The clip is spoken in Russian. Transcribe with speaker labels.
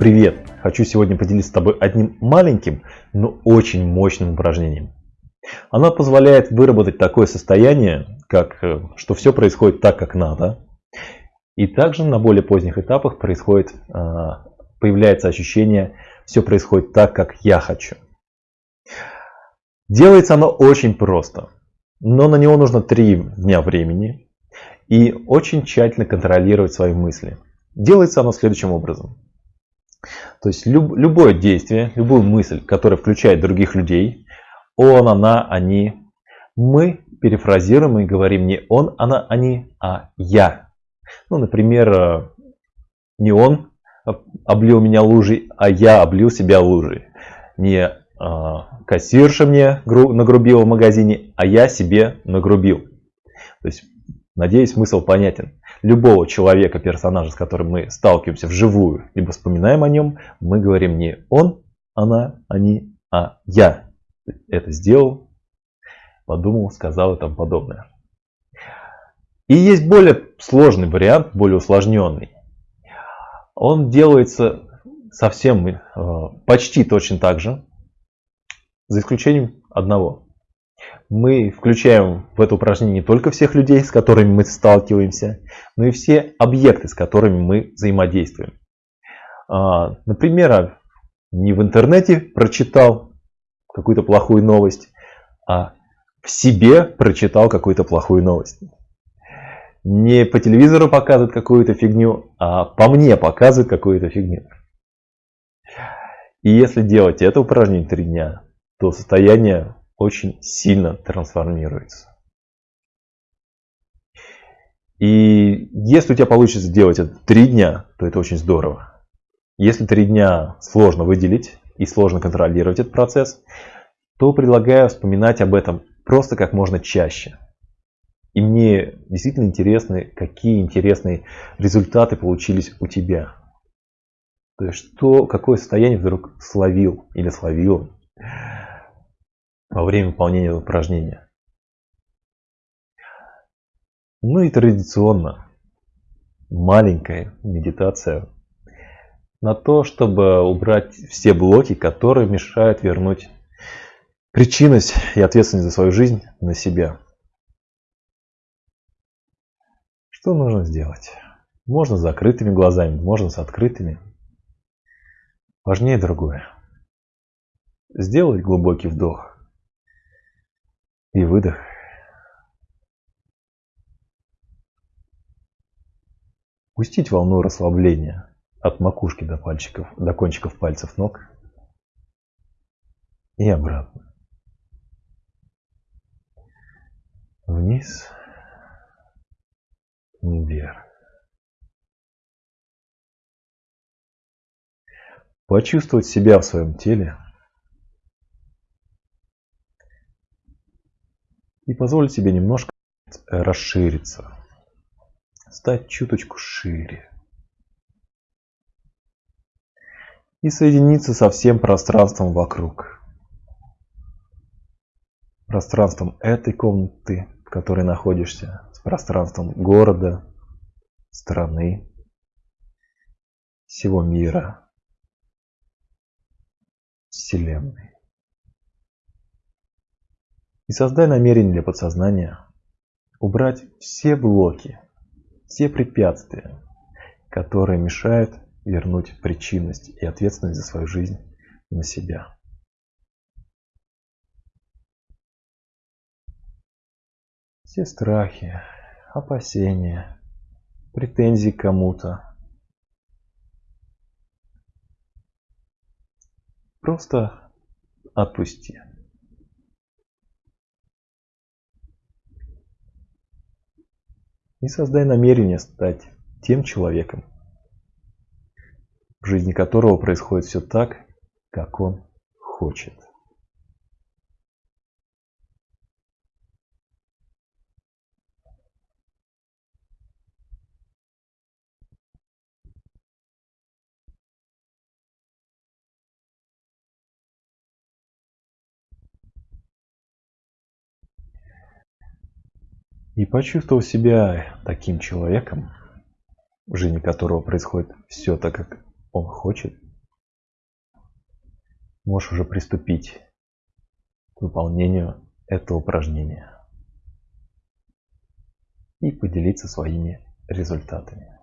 Speaker 1: Привет! Хочу сегодня поделиться с тобой одним маленьким, но очень мощным упражнением. Оно позволяет выработать такое состояние, как э, что все происходит так, как надо. И также на более поздних этапах происходит, а, появляется ощущение, все происходит так, как я хочу. Делается оно очень просто, но на него нужно 3 дня времени и очень тщательно контролировать свои мысли. Делается оно следующим образом. То есть люб, любое действие, любую мысль, которая включает других людей, он, она, они, мы перефразируем и говорим не он, она, они, а я. Ну, например, э, не он облил меня лужей, а я облил себя лужей. Не а, кассирша мне нагрубила в магазине, а я себе нагрубил. То есть, надеюсь, смысл понятен. Любого человека, персонажа, с которым мы сталкиваемся вживую, либо вспоминаем о нем, мы говорим не он, она, они, а я это сделал, подумал, сказал и тому подобное. И есть более сложный вариант, более усложненный. Он делается совсем э, почти точно так же, за исключением одного. Мы включаем в это упражнение не только всех людей, с которыми мы сталкиваемся, но и все объекты, с которыми мы взаимодействуем. А, например, не в интернете прочитал какую-то плохую новость, а в себе прочитал какую-то плохую новость. Не по телевизору показывают какую-то фигню, а по мне показывают какую-то фигню. И если делать это упражнение три дня, то состояние очень сильно трансформируется. И если у тебя получится сделать это три дня, то это очень здорово. Если три дня сложно выделить и сложно контролировать этот процесс, то предлагаю вспоминать об этом просто как можно чаще. И мне действительно интересно, какие интересные результаты получились у тебя. То есть, что, какое состояние вдруг словил или словил во время выполнения упражнения. Ну и традиционно маленькая медитация на то, чтобы убрать все блоки, которые мешают вернуть причинность и ответственность за свою жизнь на себя. Что нужно сделать? Можно с закрытыми глазами, можно с открытыми. Важнее другое. Сделать глубокий вдох и выдох. Пустить волну расслабления от макушки до пальчиков, до кончиков пальцев ног и обратно. Вниз, вверх. Почувствовать себя в своем теле – и позволить себе немножко расшириться, стать чуточку шире и соединиться со всем пространством вокруг. Пространством этой комнаты, в которой находишься, с пространством города, страны, всего мира, Вселенной. И создай намерение для подсознания убрать все блоки, все препятствия, которые мешают вернуть причинность и ответственность за свою жизнь на себя. Все страхи, опасения, претензии к кому-то. Просто отпусти. И создай намерение стать тем человеком, в жизни которого происходит все так, как он хочет. и почувствовал себя таким человеком, в жизни которого происходит все так, как он хочет, можешь уже приступить к выполнению этого упражнения и поделиться своими результатами.